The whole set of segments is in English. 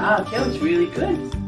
job. That was really good.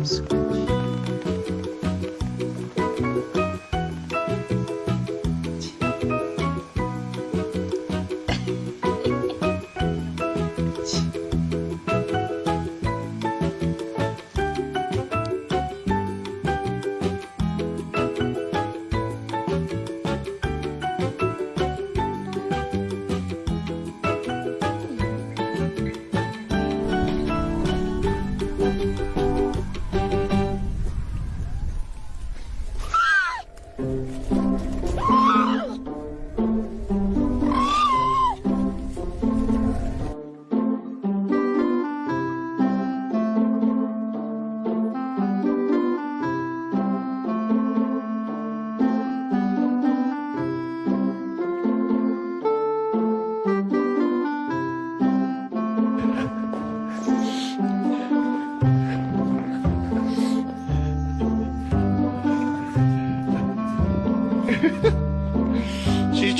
She's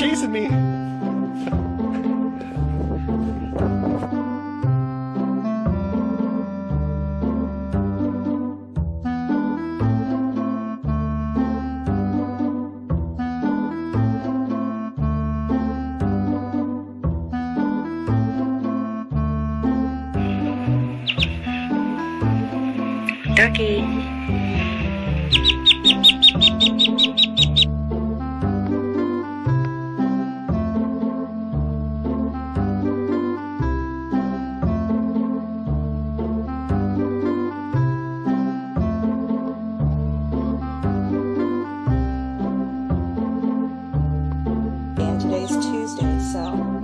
Chasing me. Turkey. yourself.